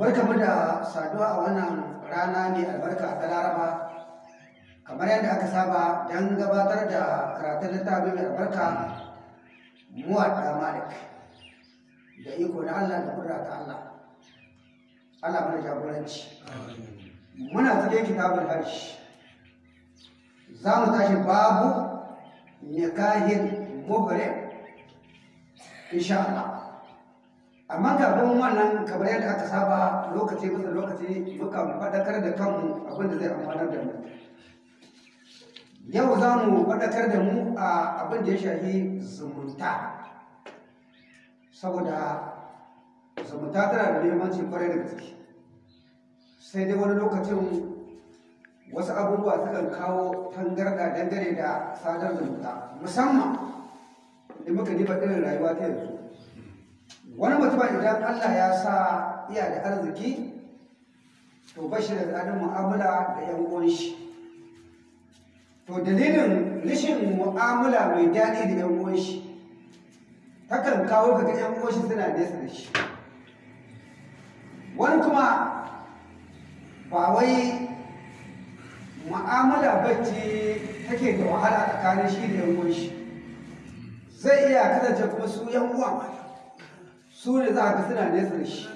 barkamu da saduwa a wannan rana mai albarka ta laraba. Kamar yadda aka saba don gabatar da karatun littafi mai albarka muwaɗa malik da iko na allah da kudura ta allah. Allah mana jagoranci. Muna cikin kitabul hajj. Za mu tashi babu nikahin muhrim insha Allah. Amma kafin wannan kamar yadda aka saba lokaci bisa lokaci muka faɗakar da kanmu abin da zai amfanar da mu. Yau za mu faɗakar da mu a abin da ya shafi zumunta. Saboda zumunta tana da muhimmanci ƙwarai da gaske. Sai dai wani lokacin wasu abubuwa sukan kawo tangarda dangane da sadar zumunta musamman da muka diba irin rayuwa ta yanzu. Wani mutum idan Allah ya sa iya da arziki to ba shi da tsarin mu'amala da yan uwan shi. To dalilin rashin mu'amala mai daɗi da yan uwan shi takan kawo kaga yan uwan shi suna nesa da shi. Wani kuma ba wai mu'amala bacci take da wahala tsakanin shi da yan uwan shi. Zai iya kasance kuma su yan uwa su ne za ka suna nesa da shi.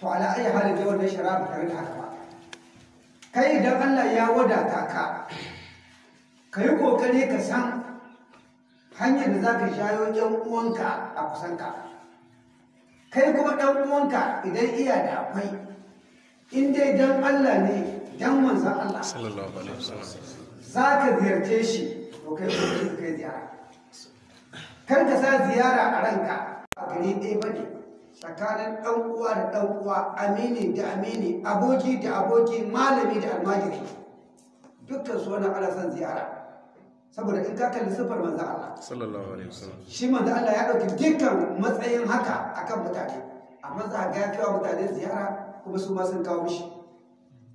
To ala ayi halin da wannan shara ba tare da haka ba. Kai idan Allah ya wadata ka ka yi ƙoƙari ka san hanyar da za ka shayo yan uwanka a kusanka kai kuma ɗan uwanka idan iya da akwai in dai dan Allah ne dan manzan Allah sallallahu alaihi wasallam. za ka ziyarce shi to kai kai ziyara. Kar ka sa ziyara a ranka. a gari ɗaya ba ne tsakanin ɗan uwa da ɗan uwa amini da amini aboki da aboki malami da almajiri. Dukkan su wani ana son ziyara. Saboda in ka kalli siffar manzan Allah. Sallallahu alaihi wasallam. Shi manzan Allah ya ɗauki dukkan matsayin haka akan mutane. Amma za ga ya kawo mutane ziyara kuma su ma sun kawo mishi.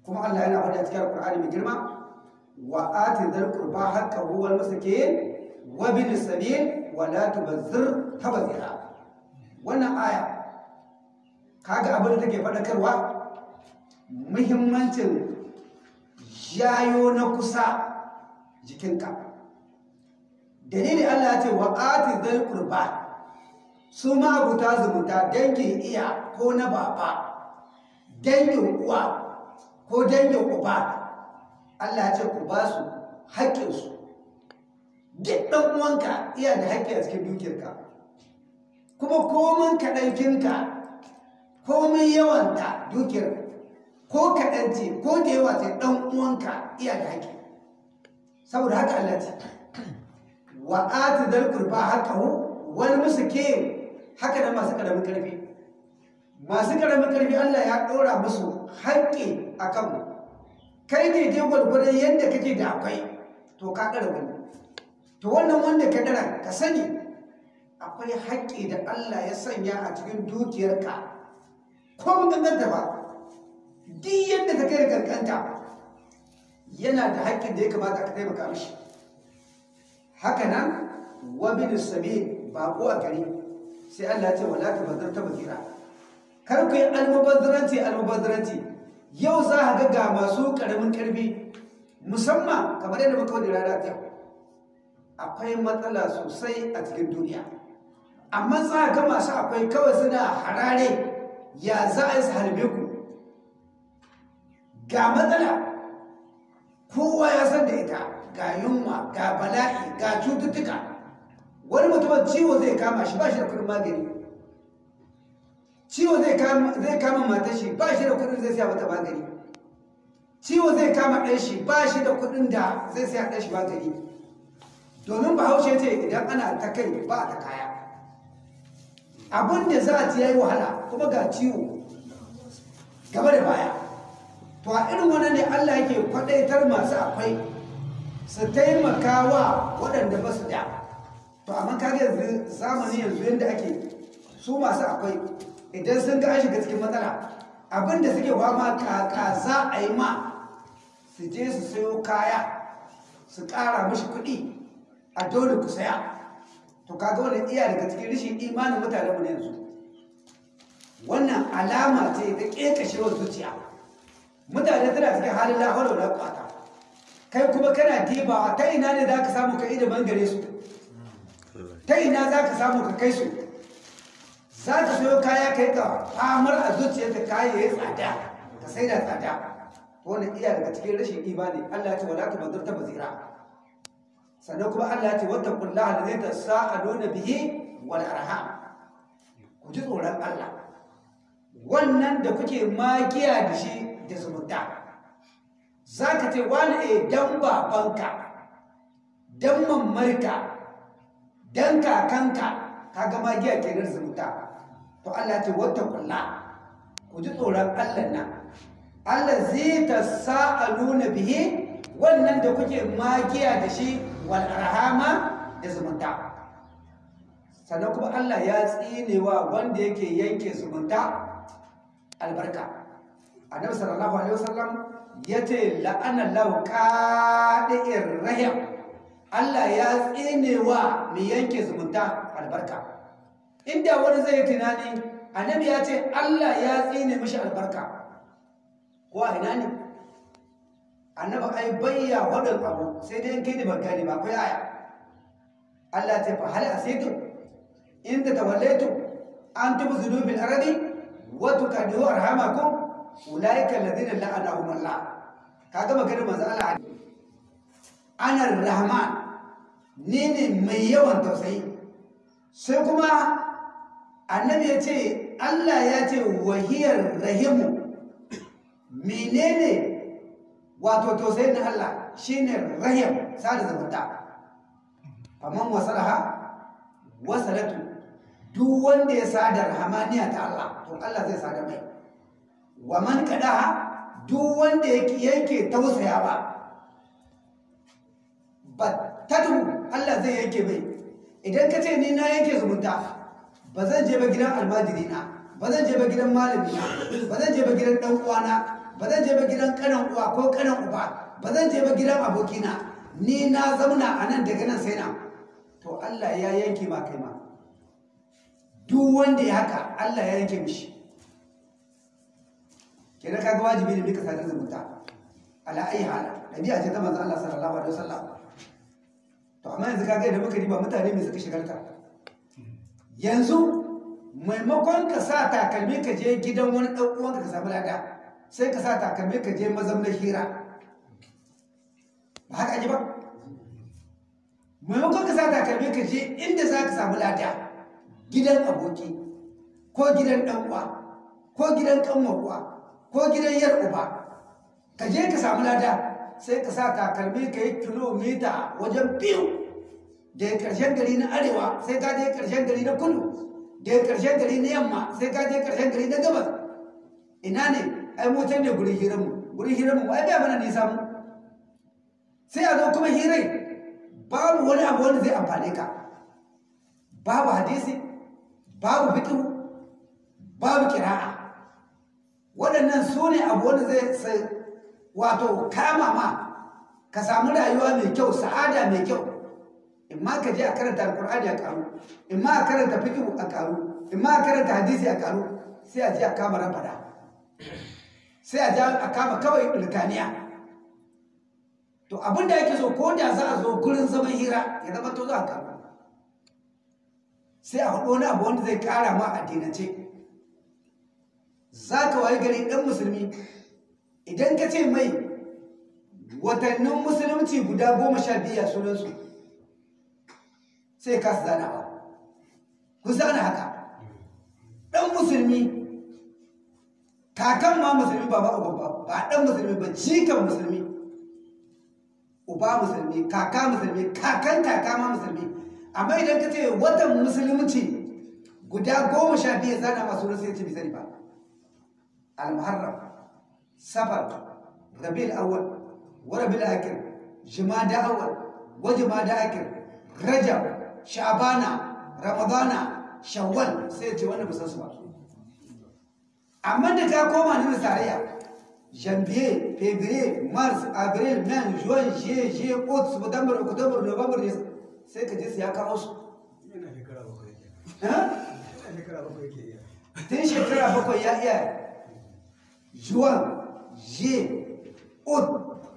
Kuma Allah yana faɗa cikin Alƙur'ani mai girma wa ati dhal qurba haqqahu wal masakin wa bil sabil wa la tubazzir. Tabzira wannan aya kaga abin da take faɗakarwa? Muhimmancin yayo na kusa jikinka. Dalili Allah ce wa ati dhal qurba. Su ma zumunta dangin iya ko na baba dangin uwa ko dangin uba Allah ce ku ba su haƙƙinsu. Duk ɗan uwanka iya da haƙƙi a cikin dukiyarka. Kuma komin kaɗankinka komin yawanta dukiyar ko kaɗanci ko da yawa sai ɗan uwanka iya da haƙƙi. Saboda haka Allah ce wa ati dal qurba haqqahu wal miskin haka nan masu ƙaramin ƙarfi. Masu ƙaramin ƙarfi Allah ya ɗora musu haƙƙi a kanmu. Kai ne dai gwargwadon yadda kake da akwai to ka ɗara wani. To wannan wanda ka ɗara ka sani akwai haƙƙi da Allah ya sanya a cikin dukiyarka. Ko mun ganganta ba duk yadda ka kai kankanta yana da haƙƙin da ya kamata ka taimaka mishi. Haka nan wa bin sabi baƙo a gari sai Allah ce wala ta bazar ta bazira. Kar ku yi almubazzaranci almubazzaranci. Yau za a ga ga masu ƙaramin ƙarfi musamman kamar yadda muka wani rana ta akwai matsala sosai a cikin duniya. Amma za ga masu akwai kawai suna harare ya za a yi harbe ku? Ga matsala. Kowa ya san da ita. Ga yunwa ga bala'i ga cututtuka. Wani mutumin ciwo zai kama shi ba shi da kuɗin magani. Ciwo zai kama matar shi ba shi da kuɗin zai siya mata magani. Ciwo zai kama ɗan shi ba shi da kuɗin da zai siya ɗan shi magani. Domin bahaushe ce idan ana ta kai ba ta kaya. Abin da za a ci yayi wahala kuma ga ciwo. Gaba da baya. To a irin wannan ne Allah yake kwadaitar masu akwai su taimaka wa waɗanda ba su da. To amma kaga yanzu zamani yanzu yadda ake su masu akwai idan sun ga shiga cikin matsala abin da suke wama kaka za a yi ma su je su sayo kaya su ƙara mashi kuɗi a dole ku saya. To kaga wani iya daga cikin rishin imanin mutane mu yanzu. Wannan alama ce ta ƙeƙashewar zuciya. Mutane tana cikin halin lahawar da kwata kai kuma kana dibawa ta ina ne za ka samu ka ida ɓangare su? Ta ina za ka samu ka kai su? Za ka sayo kaya kai ka famar a zuciyarka kaya ya tsada ka sai da tsada. Wannan iya daga cikin rashin imani. Allah ya ce wala tubazzir ta bazira. Sannan kuma Allah ce wattaqullaha allazi tasaaluna bihi wal arham. Ku ji tsoron Allah. Wannan da kuke magiya da shi da zumunta. Za ka ce wani e dan babanka dan mammarka dan kakanka. Kaga magiya ke da zumunta. To Allah ce wattaqullaha. Ku ji tsoron Allah nan. Allah zai ta sa'aluna bihi wannan da kuke magiya da shi wal da zumunta. Sannan kuma Allah ya tsinewa wanda yake yanke zumunta albarka. Annabi sallallahu alaihi wasallam ya ce la'ana lahu qadi'ir rahim. Allah ya tsinewa mai yanke zumunta albarka. Inda wani zai tunani annabi ya ce Allah ya tsine mishi albarka. Ko ina ne? Annaba ai bayya wadin abu sai dai kai da bagani ba kai aya. Allah ta fa hal asaitu in ta tawallaitu an tubzilu bil ardi wa tukadu arhamakum ulaika alladhina la'anahum Allah. Kaga maganar manzo Allah ana rahman ni ne mai yawan tausayi. Sai kuma annabi ya ce Allah ya ce wahiyar rahimu menene wato tausayin na Allah shine rahim sada zumunta. Faman wasalaha wasalatu. Duk wanda ya sada rahamaniya ta Allah to Allah zai sada mai. Wa man kadaha duk wanda yake yake tausaya ba battatu Allah zai yanke mai. Idan ka ce ni na yanke zumunta ba zan je ba gidan almajiri na ba zan je ba gidan malami na ba zan je ba gidan dan uwana ba zan je ba gidan kanan uwa ko kanan uba. Ba zan je ba gidan abokina. Ni na zauna a nan daga nan sai na. To Allah ya yanke ma kai ma. Duk wanda ya haka Allah ya yanke mishi. Kenan kaga wajibi ne mika sadar zumunta. Ala ayi hala dabi'a ce ta manzo Allah sallallahu alaihi wasallam. To amma yanzu kaga idan muka riba mutane me suka shigarta? Yanzu maimakon ka sa takalmi ka je gidan wani ɗan uwanka ka samu lada sai ka sa takalmi ka je mazaunar hira. Ba haka ji ba? Maimakon ka sa takalmi ka je inda za ka samu lada gidan aboki ko gidan ɗan uwa ko gidan ƙanwar uwa ko gidan yar uba ka je ka samu lada sai ka sa takalmi ka yi kilomita wajen biyu. Da ƙarshen gari na arewa sai ka je ƙarshen gari na kudu. Da ƙarshen gari na yamma sai ka je ƙarshen gari na gabas. Ina ne? Ai motar ne gurin hiranmu gurin hiranmu ai bai mana nisa mu. Sai a zo kuma hirai babu wani abu wanda zai amfane ka. Babu hadisi babu fiqh babu kira'a waɗannan su ne abu wanda zai wato kama ma ka samu rayuwa mai kyau sa'ada mai kyau. In ma ka je a karanta alkur'ani a karu in ma a karanta fiqh a karu in ma a karanta hadisi a karu sai a je a kama rafada. Sai a je a kama kawai ilkaniya to abin da yake so ko da za a zo gurin zaman hira ya zama to za a karu sai a faɗo wani abu wanda zai ƙara ma addinance. Za ka wayi gari ɗan musulmi idan ka ce mai watannin musulunci guda goma sha biyu a sunansu sai ka su zana ba. Ku zana haka. Ɗan musulmi kakan ma musulmi ba ba ba. Ba ɗan musulmi ba cikan musulmi. Uba musulmi kaka musulmi kakan kaka ma musulmi. Amma idan ka ce watan musulunci guda goma sha biyu zana masu rasu ya ce bisani ba. Al-muharram safar rabi'ul awwal wa rabi'ul akhir jumada awwal wa jumada akhir rajab sha'bana ramadana shawwal sai ce wannan musan ba. Amma da ka koma ne tarayya janvier février mars avril mai juin juillet juillet août septembre octobre novembre sai ka je su ya kawo su tun shekara bakwai ya iya. Juwan je ut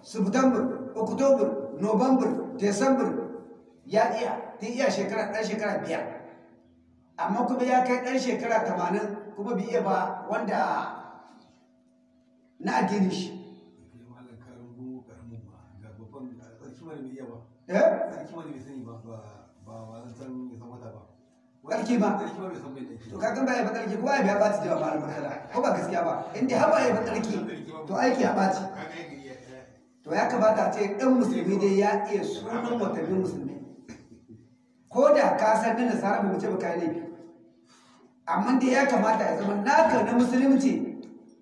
september october november december ya iya. Tun iya shekara ɗan shekara biyar. Amma kuma ya kai ɗan shekara tamanin. Kuma bai iya ba wanda na addini shi. Ba. Eh? Ba ba ba ba zan san ya wata ba. Ba? ba. To ba ya ɓaci da malamin kala ko ba gaskiya ba? Inda haɓa ya fi tsarki to aiki ya ɓaci iya to ya kamata ce ɗan musulmi dai ya iya sunan watannin musulmi. Ko da ka san na nasara ba mu ce ba laifi. Amma dai ya kamata ya zama naka na musulunci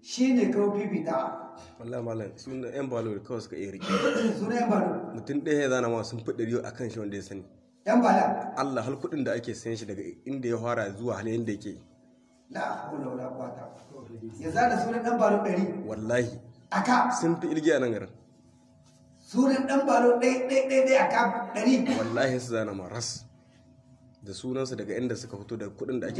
shine kawo fifitawa wallahi malam sun da yan balo da kawai suka iya riƙe sunan yan balo mutum ɗaya ya zana ma sun fi ɗari a kan shi wanda ya sani. Yan bala. Allah har kuɗin da ake sayan shi daga inda ya fara zuwa halin da yake? La haula wala quwata ya zana sunan dan balo ɗari. Wallahi. Aka sun fi irgi a nan garin. Sunan dan balo ɗai ɗai ɗai ɗai aka ɗari. Wallahi su zana ma ras. Da sunansu daga inda suka fito da kuɗin da ake